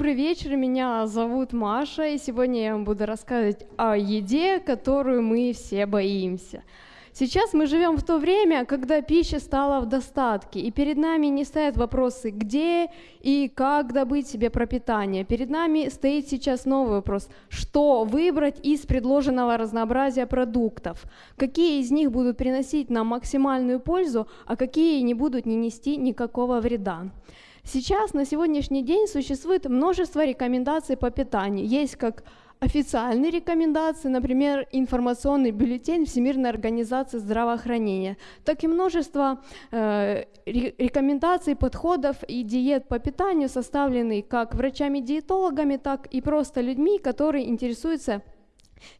добрый вечер. Меня зовут Маша, и сегодня я вам буду рассказывать о еде, которую мы все боимся. Сейчас мы живем в то время, когда пища стала в достатке, и перед нами не стоят вопросы, где и как добыть себе пропитание. Перед нами стоит сейчас новый вопрос, что выбрать из предложенного разнообразия продуктов, какие из них будут приносить нам максимальную пользу, а какие не будут не нести никакого вреда. Сейчас, на сегодняшний день, существует множество рекомендаций по питанию. Есть как официальные рекомендации, например, информационный бюллетень Всемирной организации здравоохранения, так и множество э, рекомендаций, подходов и диет по питанию, составленные как врачами-диетологами, так и просто людьми, которые интересуются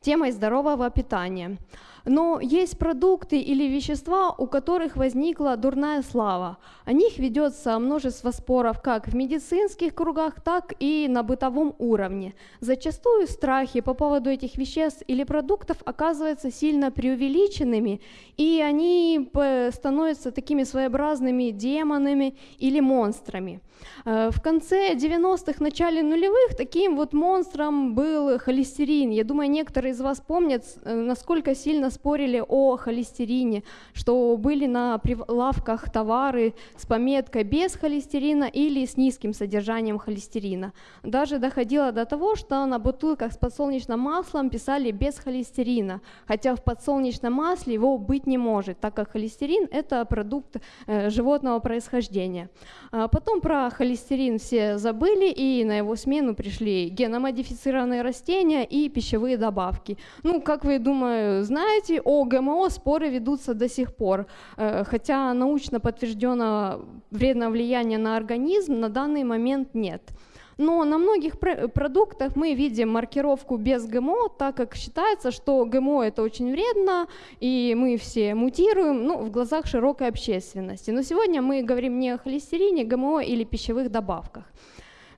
темой здорового питания. Но есть продукты или вещества, у которых возникла дурная слава. О них ведется множество споров как в медицинских кругах, так и на бытовом уровне. Зачастую страхи по поводу этих веществ или продуктов оказываются сильно преувеличенными, и они становятся такими своеобразными демонами или монстрами. Э, в конце 90-х, начале нулевых таким вот монстром был холестерин. Я думаю, некоторые из вас помнят, э, насколько сильно спорили о холестерине, что были на прилавках товары с пометкой без холестерина или с низким содержанием холестерина. Даже доходило до того, что на бутылках с подсолнечным маслом писали без холестерина, хотя в подсолнечном масле его быть не может, так как холестерин – это продукт э, животного происхождения. А потом про холестерин все забыли, и на его смену пришли геномодифицированные растения и пищевые добавки. Ну, как вы, думаю, знаете, о ГМО споры ведутся до сих пор, э, хотя научно подтвержденного вредного влияния на организм на данный момент нет. Но на многих продуктах мы видим маркировку без ГМО, так как считается, что ГМО это очень вредно, и мы все мутируем ну, в глазах широкой общественности. Но сегодня мы говорим не о холестерине, ГМО или пищевых добавках.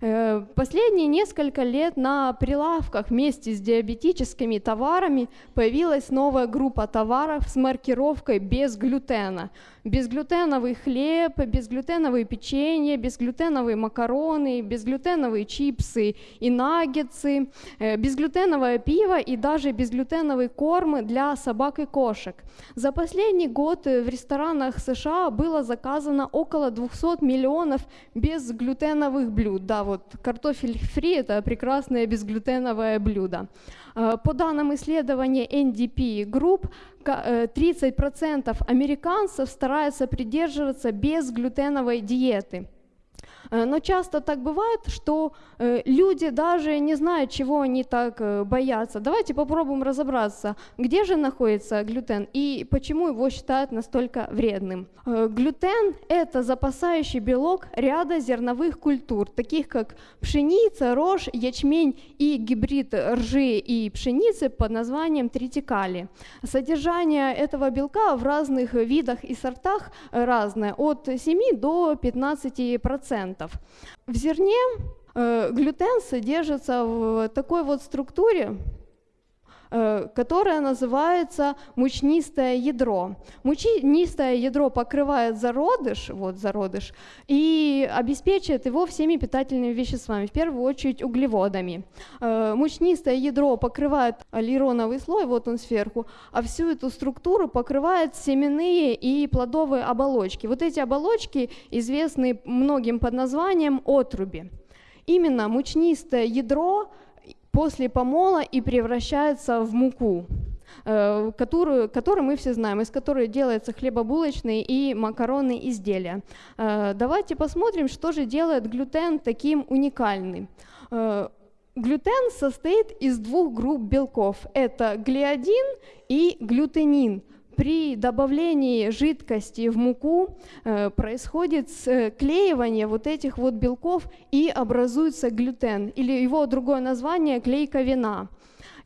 Э, последние несколько лет на прилавках вместе с диабетическими товарами появилась новая группа товаров с маркировкой без глютена. Безглютеновый хлеб, безглютеновые печенье, безглютеновые макароны, безглютеновые чипсы и наггетсы, э, безглютеновое пиво и даже безглютеновый корм для собак и кошек. За последний год в ресторанах США было заказано около 200 миллионов безглютеновых блюд. Да, вот картофель фри – это прекрасное безглютеновое блюдо. Э, по данным исследования NDP Group, 30% э, американцев стараются придерживаться безглютеновой диеты – но часто так бывает, что э, люди даже не знают, чего они так э, боятся. Давайте попробуем разобраться, где же находится глютен и почему его считают настолько вредным. Глютен – это запасающий белок ряда зерновых культур, таких как пшеница, рожь, ячмень и гибрид ржи и пшеницы под названием тритикали. Содержание этого белка в разных видах и сортах разное, от 7 до 15%. В зерне э, глютен содержится в такой вот структуре, которая называется мучнистое ядро. Мучнистое ядро покрывает зародыш, вот зародыш, и обеспечивает его всеми питательными веществами, в первую очередь углеводами. Э, мучнистое ядро покрывает аллероновый слой, вот он сверху, а всю эту структуру покрывают семенные и плодовые оболочки. Вот эти оболочки известны многим под названием отруби. Именно мучнистое ядро после помола и превращается в муку, э, которую, которую мы все знаем, из которой делаются хлебобулочные и макаронные изделия. Э, давайте посмотрим, что же делает глютен таким уникальным. Э, глютен состоит из двух групп белков. Это глиадин и глютенин – при добавлении жидкости в муку э, происходит склеивание вот этих вот белков и образуется глютен, или его другое название – клейка вина.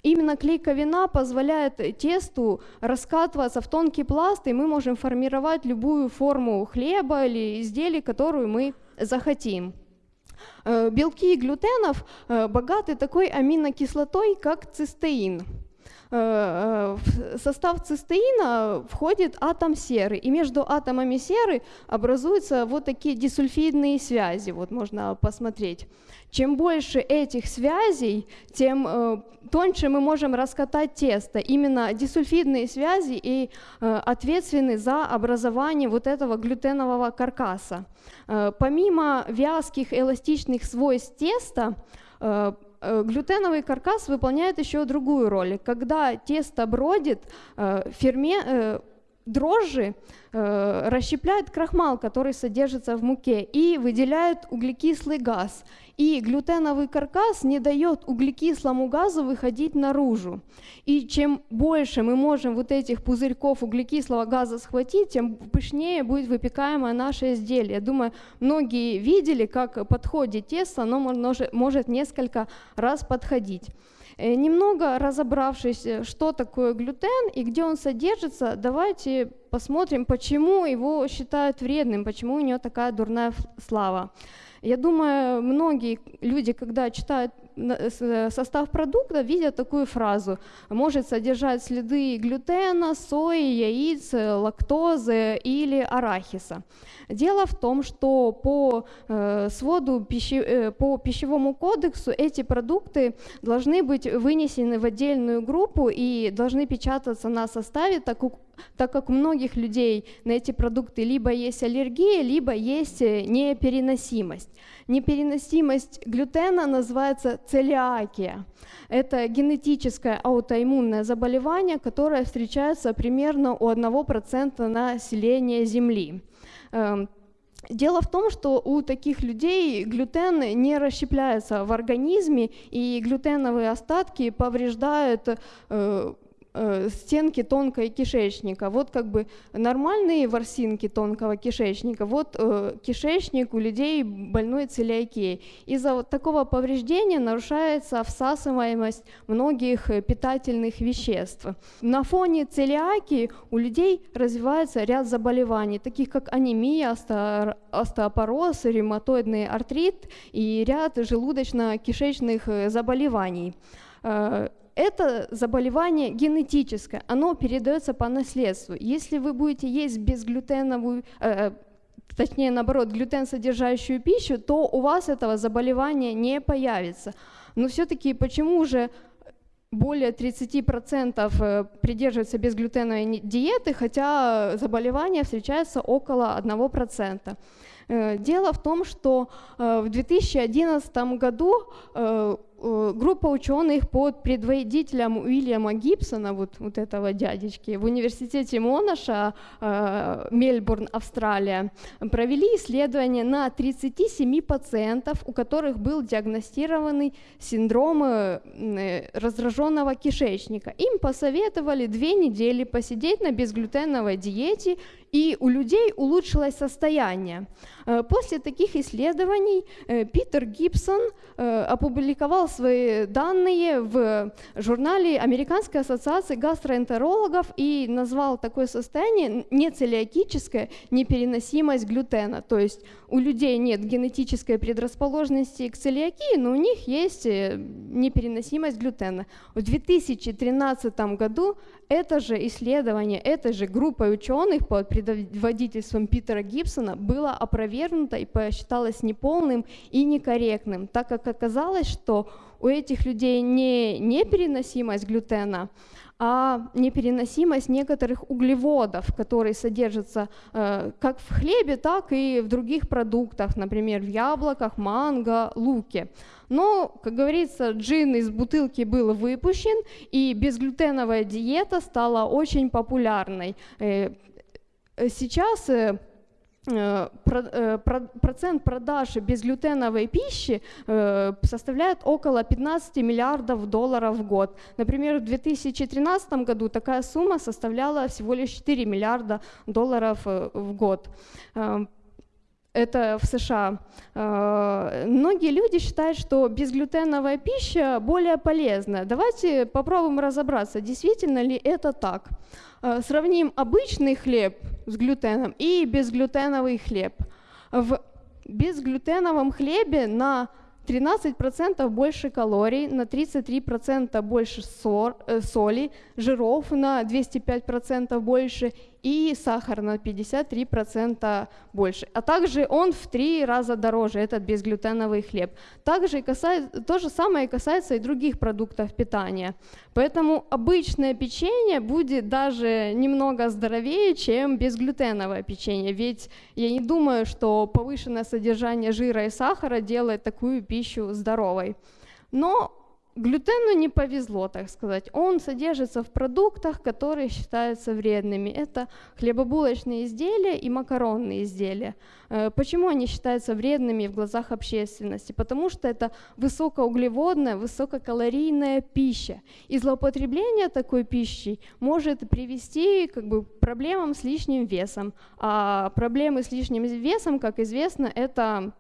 Именно клейка вина позволяет тесту раскатываться в тонкий пласт, и мы можем формировать любую форму хлеба или изделий, которую мы захотим. Э, белки глютенов э, богаты такой аминокислотой, как цистеин – в состав цистеина входит атом серы, и между атомами серы образуются вот такие дисульфидные связи, вот можно посмотреть. Чем больше этих связей, тем э, тоньше мы можем раскатать тесто. Именно дисульфидные связи и э, ответственны за образование вот этого глютенового каркаса. Э, помимо вязких эластичных свойств теста, э, э Глютеновый каркас выполняет еще другую роль. Когда тесто бродит, э, ферме, э, дрожжи э, расщепляют крахмал, который содержится в муке, и выделяют углекислый газ. И глютеновый каркас не дает углекислому газу выходить наружу. И чем больше мы можем вот этих пузырьков углекислого газа схватить, тем пышнее будет выпекаемое наше изделие. Думаю, многие видели, как подходит тесто, оно может, может несколько раз подходить. Э, немного разобравшись, э, что такое глютен и где он содержится, давайте посмотрим, почему его считают вредным, почему у него такая дурная слава. Я думаю, многие люди, когда читают состав продукта видят такую фразу. Может содержать следы глютена, сои, яиц, лактозы или арахиса. Дело в том, что по э, своду э, по пищевому кодексу эти продукты должны быть вынесены в отдельную группу и должны печататься на составе, так так как у многих людей на эти продукты либо есть аллергия, либо есть непереносимость. Непереносимость глютена называется целиакия. Это генетическое аутоиммунное заболевание, которое встречается примерно у 1% населения Земли. Эм, дело в том, что у таких людей глютен не расщепляется в организме, и глютеновые остатки повреждают э, Э, стенки тонкой кишечника. Вот как бы нормальные ворсинки тонкого кишечника, вот э, кишечник у людей больной целиакией. Из-за вот такого повреждения нарушается всасываемость многих э, питательных веществ. На фоне целиакии у людей развивается ряд заболеваний, таких как анемия, остеопороз, ревматоидный артрит и ряд желудочно-кишечных заболеваний это заболевание генетическое, оно передается по наследству. Если вы будете есть безглютеновую, э, точнее наоборот, глютен содержащую пищу, то у вас этого заболевания не появится. Но все-таки почему же более 30% э, придерживаются безглютеновой диеты, хотя заболевания встречаются около 1%. Э, дело в том, что э, в 2011 году Э, группа ученых под предводителем Уильяма Гибсона, вот, вот этого дядечки, в университете Монаша, э, Мельбурн, Австралия, провели исследование на 37 пациентов, у которых был диагностированный синдром э, раздраженного кишечника. Им посоветовали две недели посидеть на безглютеновой диете и у людей улучшилось состояние. Э, после таких исследований э, Питер Гибсон э, опубликовал свои данные в журнале Американской ассоциации гастроэнтерологов и назвал такое состояние нецелиакическая непереносимость глютена. То есть у людей нет генетической предрасположенности к целиакии, но у них есть непереносимость глютена. В 2013 году это же исследование, этой же группой ученых под предводительством Питера Гибсона было опровергнуто и посчиталось неполным и некорректным, так как оказалось, что у этих людей не непереносимость глютена, а непереносимость некоторых углеводов, которые содержатся э, как в хлебе, так и в других продуктах, например, в яблоках, манго, луке. Но, как говорится, джин из бутылки был выпущен, и безглютеновая диета стала очень популярной. Э, сейчас э, процент продаж безглютеновой пищи э, составляет около 15 миллиардов долларов в год. Например, в 2013 году такая сумма составляла всего лишь 4 миллиарда долларов в год это в США. Многие люди считают, что безглютеновая пища более полезна. Давайте попробуем разобраться, действительно ли это так. Э, сравним обычный хлеб с глютеном и безглютеновый хлеб. В безглютеновом хлебе на 13% больше калорий, на 33% больше э, соли, жиров на 205% больше и сахар на 53% больше. А также он в три раза дороже, этот безглютеновый хлеб. Также касается, то же самое касается и других продуктов питания. Поэтому обычное печенье будет даже немного здоровее, чем безглютеновое печенье. Ведь я не думаю, что повышенное содержание жира и сахара делает такую пищу здоровой. Но Глютену не повезло, так сказать. Он содержится в продуктах, которые считаются вредными. Это хлебобулочные изделия и макаронные изделия. Э, почему они считаются вредными в глазах общественности? Потому что это высокоуглеводная, высококалорийная пища. И злоупотребление такой пищей может привести как бы, к проблемам с лишним весом. А проблемы с лишним весом, как известно, это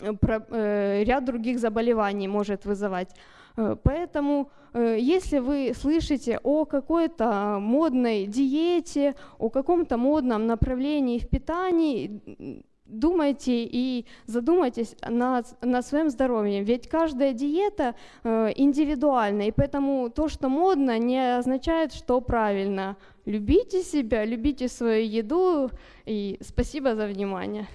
э, э, ряд других заболеваний может вызывать. Э, поэтому, э, если вы слышите о какой-то модной диете, о каком-то модном направлении в питании, думайте и задумайтесь над, над своим здоровьем. Ведь каждая диета э, индивидуальна, и поэтому то, что модно, не означает, что правильно. Любите себя, любите свою еду, и спасибо за внимание.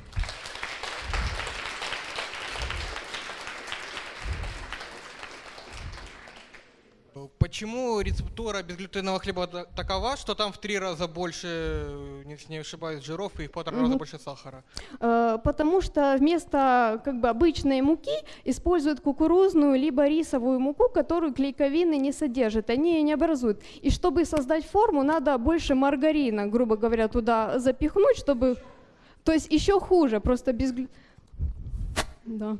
Почему рецептура безглютенового хлеба такова, что там в три раза больше, не ошибаюсь, жиров и в полтора раза больше сахара? Э, потому что вместо как бы обычной муки используют кукурузную либо рисовую муку, которую клейковины не содержат, они ее не образуют. И чтобы создать форму, надо больше маргарина, грубо говоря, туда запихнуть, чтобы... То есть еще хуже, просто без... Да.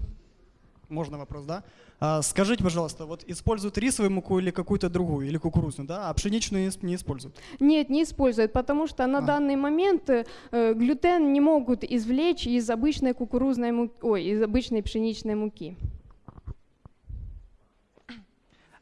Можно вопрос, да? А, скажите, пожалуйста, вот используют рисовую муку или какую-то другую, или кукурузную, да, а пшеничную не используют? Нет, не используют, потому что на а. данный момент э, глютен не могут извлечь из обычной кукурузной муки, ой, из обычной пшеничной муки.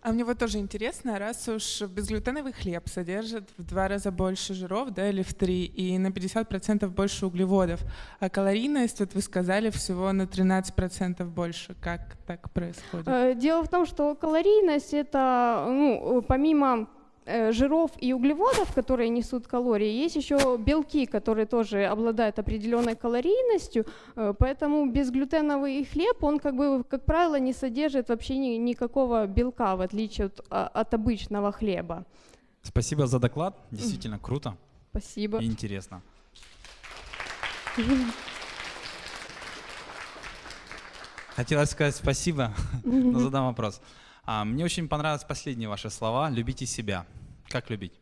А мне вот тоже интересно, раз уж безглютеновый хлеб содержит в два раза больше жиров, да, или в три, и на 50% больше углеводов, а калорийность, вот вы сказали, всего на 13% больше. Как так происходит? Э, дело в том, что калорийность это, ну, помимо Э, жиров и углеводов, которые несут калории, есть еще белки, которые тоже обладают определенной калорийностью, э, поэтому безглютеновый хлеб, он как бы, как правило, не содержит вообще ни, никакого белка, в отличие от, а, от обычного хлеба. Спасибо за доклад, действительно круто. Спасибо. И интересно. Хотелось сказать спасибо, но задам вопрос. А, мне очень понравились последние ваши слова. Любите себя. Как любить?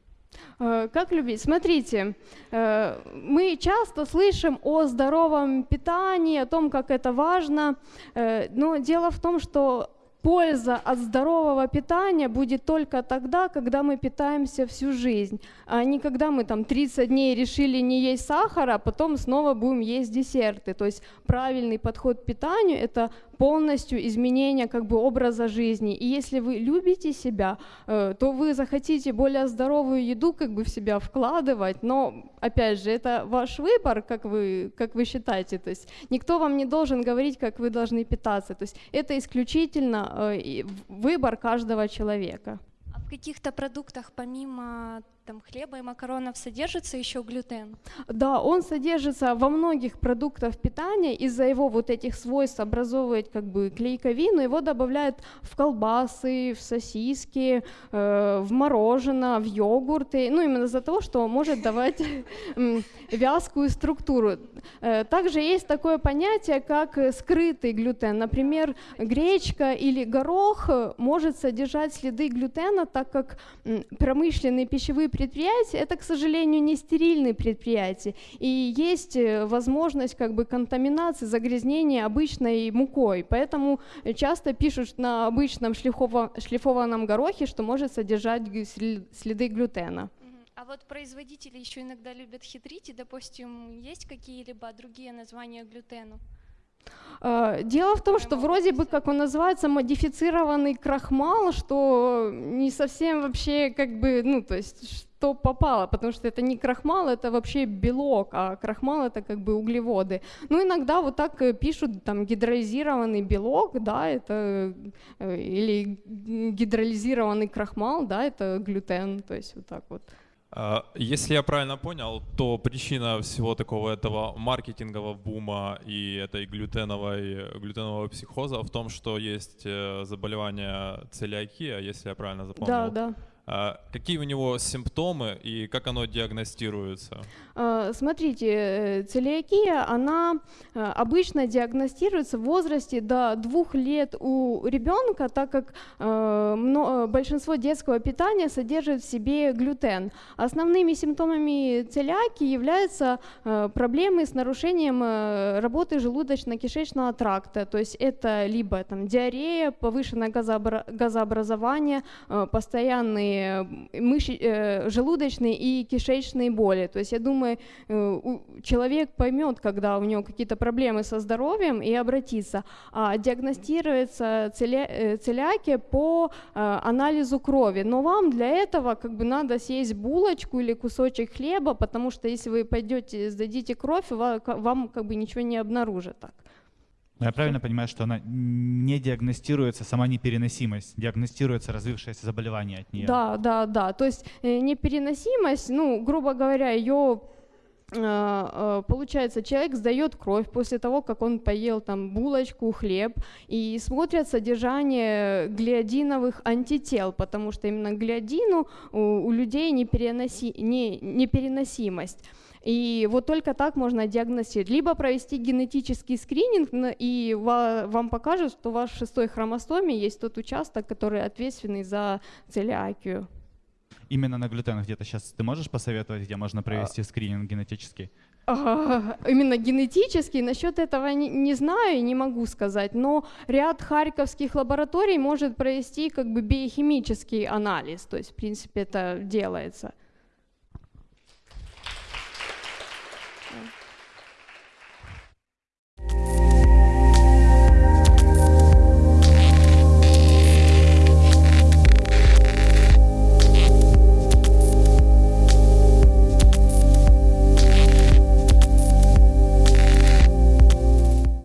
Э, как любить? Смотрите, э, мы часто слышим о здоровом питании, о том, как это важно, э, но дело в том, что польза от здорового питания будет только тогда, когда мы питаемся всю жизнь, а не когда мы там 30 дней решили не есть сахара, а потом снова будем есть десерты. То есть правильный подход к питанию – это полностью изменение как бы образа жизни. И если вы любите себя, э, то вы захотите более здоровую еду как бы в себя вкладывать, но опять же, это ваш выбор, как вы, как вы считаете. То есть никто вам не должен говорить, как вы должны питаться. То есть это исключительно э, выбор каждого человека. А в каких-то продуктах помимо там хлеба и макаронов содержится еще глютен? Да, он содержится во многих продуктах питания. Из-за его вот этих свойств образовывает как бы клейковину, его добавляют в колбасы, в сосиски, э, в мороженое, в йогурты. Ну, именно из-за того, что может давать вязкую структуру. Э, также есть такое понятие, как скрытый глютен. Например, гречка или горох может содержать следы глютена, так как промышленные пищевые предприятия, это, к сожалению, не стерильные предприятия, и есть э, возможность как бы контаминации, загрязнения обычной мукой, поэтому часто пишут на обычном шлифованном горохе, что может содержать следы глютена. А вот производители еще иногда любят хитрить, и, допустим, есть какие-либо другие названия глютену? А, Дело в том, что вроде бы, как он называется, модифицированный крахмал, что не совсем вообще как бы, ну, то есть, что попало, потому что это не крахмал, это вообще белок, а крахмал это как бы углеводы. Ну, иногда вот так э, пишут, там, гидролизированный белок, да, это, э, или гидролизированный крахмал, да, это глютен, то есть вот так вот. А, Если я правильно понял, то причина всего такого этого маркетингового бума и этой глютеновой, глютенового психоза в том, что есть э, заболевание целиакия, если я правильно запомнил. Да, да. А Какие у него симптомы и как оно диагностируется? А, Смотрите, э, целиакия, она э, обычно диагностируется в возрасте до двух лет у ребенка, так как э, большинство детского питания содержит в себе глютен. Основными симптомами целиакии являются проблемы с нарушением работы желудочно-кишечного тракта, то есть это либо там, диарея, повышенное газообра- газообразование, постоянные мыши, э, желудочные и кишечные боли. То есть я думаю, э, человек поймет, когда у него какие-то проблемы со здоровьем и обратится. А диагностируется целя- э, целиакия по э, анализу крови. Но вам для этого как бы надо съесть булочку или кусочек хлеба, потому что если вы пойдете сдадите кровь, вам как бы ничего не обнаружат так. Но я правильно понимаю, что она не диагностируется сама непереносимость, диагностируется развившееся заболевание от нее. Да, да, да. То есть э, непереносимость, ну, грубо говоря, ее получается, человек сдает кровь после того, как он поел там булочку, хлеб, и смотрят содержание глиадиновых антител, потому что именно глиадину у, у людей непереноси, не, непереносимость. И вот только так можно диагностировать. Либо провести генетический скрининг, и ва- вам покажут, что в вашей шестой хромосоме есть тот участок, который ответственный за целиакию. Именно на глютен где-то сейчас ты можешь посоветовать, где можно провести скрининг генетический? А, Именно генетически, насчет этого не, не знаю и не могу сказать, но ряд харьковских лабораторий может провести как бы биохимический анализ, то есть в принципе это делается.